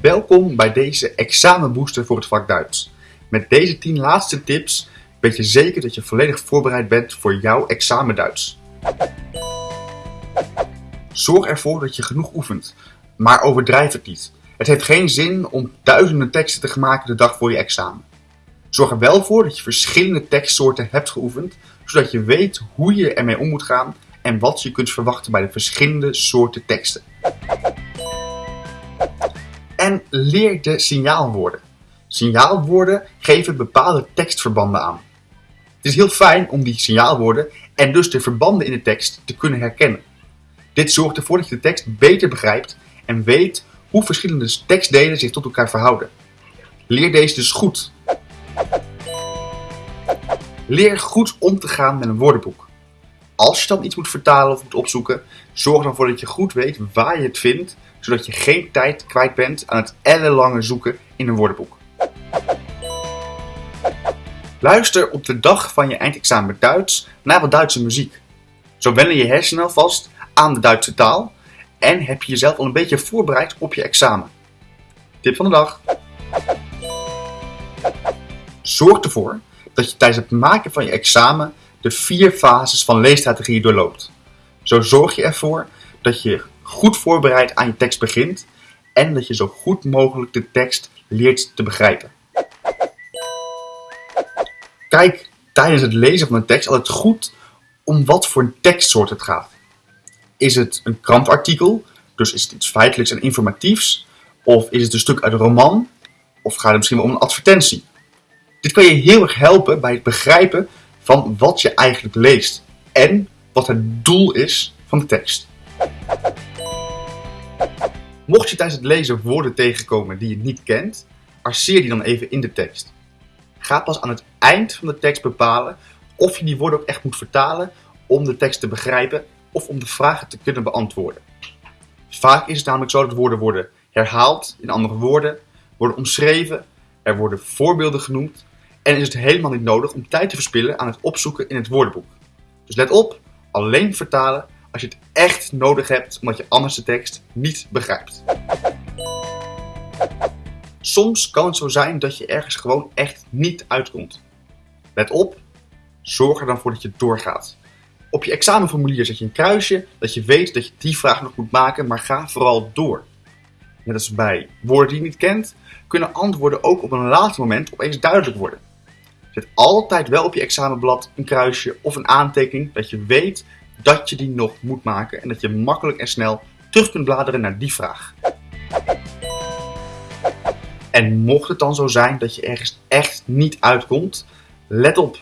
Welkom bij deze examenbooster voor het vak Duits. Met deze 10 laatste tips weet je zeker dat je volledig voorbereid bent voor jouw examen Duits. Zorg ervoor dat je genoeg oefent, maar overdrijf het niet. Het heeft geen zin om duizenden teksten te maken de dag voor je examen. Zorg er wel voor dat je verschillende tekstsoorten hebt geoefend, zodat je weet hoe je ermee om moet gaan en wat je kunt verwachten bij de verschillende soorten teksten. En leer de signaalwoorden. Signaalwoorden geven bepaalde tekstverbanden aan. Het is heel fijn om die signaalwoorden en dus de verbanden in de tekst te kunnen herkennen. Dit zorgt ervoor dat je de tekst beter begrijpt en weet hoe verschillende tekstdelen zich tot elkaar verhouden. Leer deze dus goed. Leer goed om te gaan met een woordenboek. Als je dan iets moet vertalen of moet opzoeken, zorg ervoor dat je goed weet waar je het vindt, zodat je geen tijd kwijt bent aan het ellenlange zoeken in een woordenboek. Luister op de dag van je eindexamen Duits naar wat Duitse muziek. Zo wennen je hersenen alvast aan de Duitse taal en heb je jezelf al een beetje voorbereid op je examen. Tip van de dag. Zorg ervoor dat je tijdens het maken van je examen de vier fases van leesstrategie doorloopt. Zo zorg je ervoor dat je goed voorbereid aan je tekst begint en dat je zo goed mogelijk de tekst leert te begrijpen. Kijk tijdens het lezen van een tekst altijd goed om wat voor tekstsoort het gaat. Is het een krantartikel, dus is het iets feitelijks en informatiefs? Of is het een stuk uit een roman? Of gaat het misschien wel om een advertentie? Dit kan je heel erg helpen bij het begrijpen van wat je eigenlijk leest en wat het doel is van de tekst. Mocht je tijdens het lezen woorden tegenkomen die je niet kent, arceer die dan even in de tekst. Ga pas aan het eind van de tekst bepalen of je die woorden ook echt moet vertalen om de tekst te begrijpen of om de vragen te kunnen beantwoorden. Vaak is het namelijk zo dat woorden worden herhaald in andere woorden, worden omschreven, er worden voorbeelden genoemd en is het helemaal niet nodig om tijd te verspillen aan het opzoeken in het woordenboek. Dus let op, alleen vertalen als je het echt nodig hebt omdat je anders de tekst niet begrijpt. Soms kan het zo zijn dat je ergens gewoon echt niet uitkomt. Let op, zorg er dan voor dat je doorgaat. Op je examenformulier zet je een kruisje dat je weet dat je die vraag nog moet maken, maar ga vooral door. Net als bij woorden die je niet kent, kunnen antwoorden ook op een later moment opeens duidelijk worden. Zet altijd wel op je examenblad een kruisje of een aantekening dat je weet dat je die nog moet maken en dat je makkelijk en snel terug kunt bladeren naar die vraag. En mocht het dan zo zijn dat je ergens echt niet uitkomt, let op.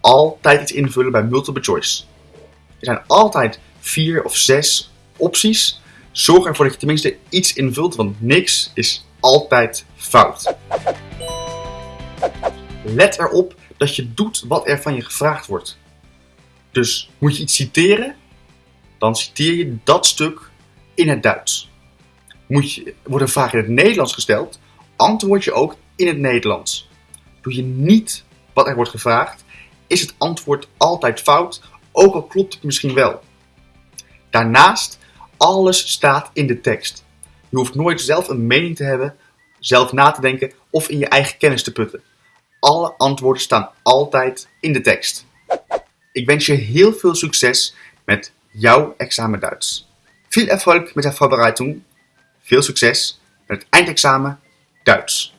Altijd iets invullen bij multiple choice. Er zijn altijd vier of zes opties. Zorg ervoor dat je tenminste iets invult, want niks is altijd fout. Let erop dat je doet wat er van je gevraagd wordt. Dus moet je iets citeren, dan citeer je dat stuk in het Duits. Moet je, wordt een vraag in het Nederlands gesteld, antwoord je ook in het Nederlands. Doe je niet wat er wordt gevraagd, is het antwoord altijd fout, ook al klopt het misschien wel. Daarnaast, alles staat in de tekst. Je hoeft nooit zelf een mening te hebben, zelf na te denken of in je eigen kennis te putten. Alle antwoorden staan altijd in de tekst. Ik wens je heel veel succes met jouw examen Duits. Veel Erfolg met de Vorbereitung. Veel succes met het eindexamen Duits.